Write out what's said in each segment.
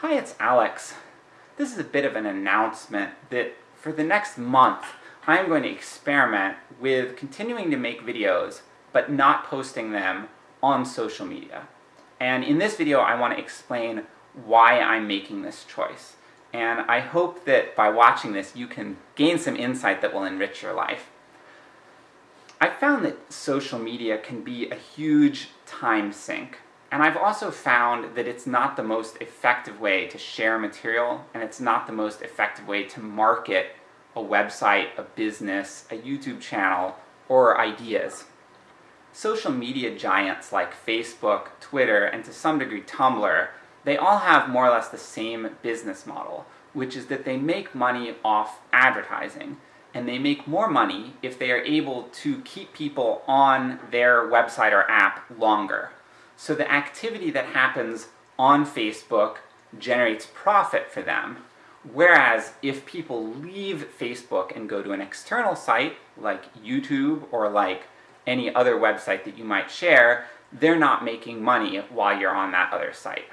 Hi, it's Alex. This is a bit of an announcement that for the next month, I'm going to experiment with continuing to make videos, but not posting them on social media. And in this video I want to explain why I'm making this choice. And I hope that by watching this you can gain some insight that will enrich your life. I found that social media can be a huge time sink. And I've also found that it's not the most effective way to share material, and it's not the most effective way to market a website, a business, a YouTube channel, or ideas. Social media giants like Facebook, Twitter, and to some degree Tumblr, they all have more or less the same business model, which is that they make money off advertising, and they make more money if they are able to keep people on their website or app longer. So the activity that happens on Facebook generates profit for them, whereas if people leave Facebook and go to an external site, like YouTube or like any other website that you might share, they're not making money while you're on that other site.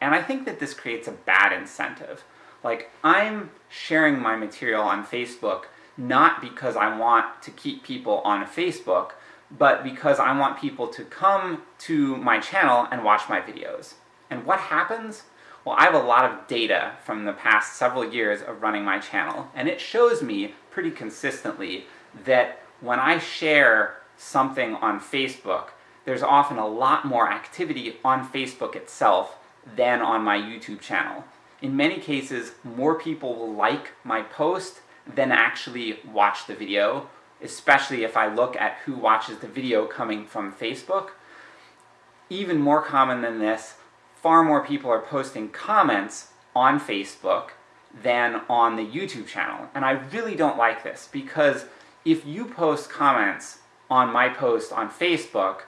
And I think that this creates a bad incentive. Like, I'm sharing my material on Facebook not because I want to keep people on Facebook, but because I want people to come to my channel and watch my videos. And what happens? Well, I have a lot of data from the past several years of running my channel, and it shows me pretty consistently that when I share something on Facebook, there's often a lot more activity on Facebook itself than on my YouTube channel. In many cases, more people will like my post than actually watch the video, especially if I look at who watches the video coming from Facebook. Even more common than this, far more people are posting comments on Facebook than on the YouTube channel. And I really don't like this, because if you post comments on my post on Facebook,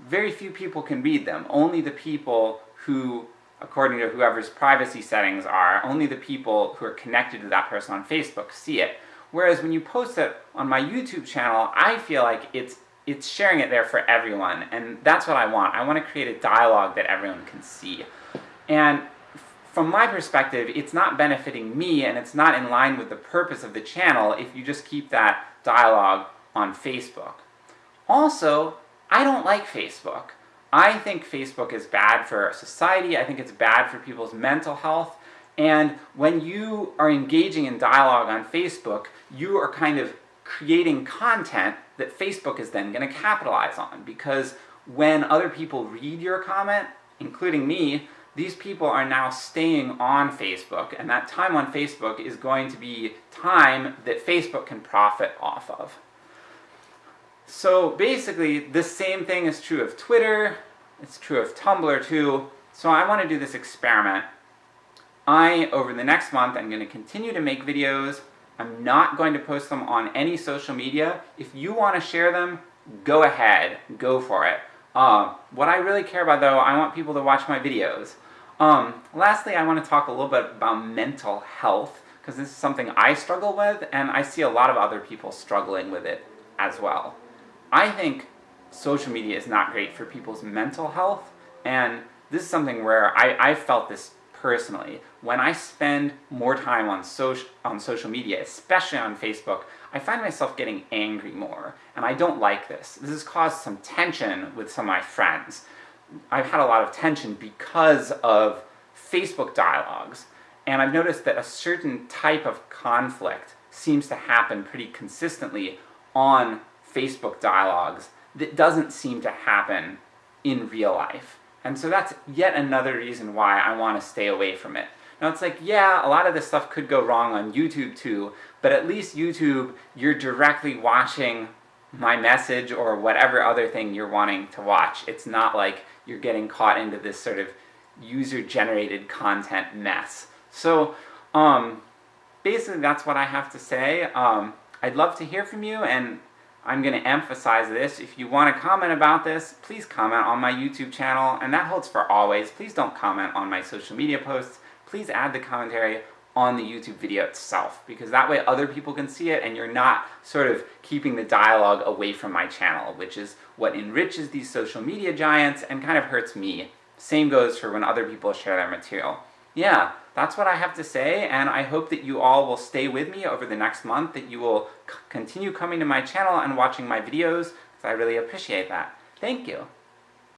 very few people can read them. Only the people who, according to whoever's privacy settings are, only the people who are connected to that person on Facebook see it. Whereas when you post it on my YouTube channel, I feel like it's it's sharing it there for everyone, and that's what I want. I want to create a dialogue that everyone can see. And from my perspective, it's not benefiting me, and it's not in line with the purpose of the channel if you just keep that dialogue on Facebook. Also, I don't like Facebook. I think Facebook is bad for society, I think it's bad for people's mental health, and when you are engaging in dialogue on Facebook, you are kind of creating content that Facebook is then going to capitalize on, because when other people read your comment, including me, these people are now staying on Facebook, and that time on Facebook is going to be time that Facebook can profit off of. So basically, the same thing is true of Twitter, it's true of Tumblr too, so I want to do this experiment I, over the next month, I'm going to continue to make videos. I'm not going to post them on any social media. If you want to share them, go ahead, go for it. Uh, what I really care about though, I want people to watch my videos. Um, lastly, I want to talk a little bit about mental health, because this is something I struggle with, and I see a lot of other people struggling with it as well. I think social media is not great for people's mental health, and this is something where I, I felt this personally. When I spend more time on, social on social media, especially on Facebook, I find myself getting angry more, and I don't like this. This has caused some tension with some of my friends. I've had a lot of tension because of Facebook dialogues, and I've noticed that a certain type of conflict seems to happen pretty consistently on Facebook dialogues that doesn't seem to happen in real life. And so that's yet another reason why I want to stay away from it. Now it's like, yeah, a lot of this stuff could go wrong on YouTube too, but at least YouTube, you're directly watching my message or whatever other thing you're wanting to watch. It's not like you're getting caught into this sort of user-generated content mess. So, um, basically that's what I have to say. Um, I'd love to hear from you, and I'm going to emphasize this. If you want to comment about this, please comment on my YouTube channel, and that holds for always. Please don't comment on my social media posts. Please add the commentary on the YouTube video itself, because that way other people can see it and you're not sort of keeping the dialogue away from my channel, which is what enriches these social media giants and kind of hurts me. Same goes for when other people share their material. Yeah, that's what I have to say, and I hope that you all will stay with me over the next month, that you will continue coming to my channel and watching my videos, because I really appreciate that. Thank you!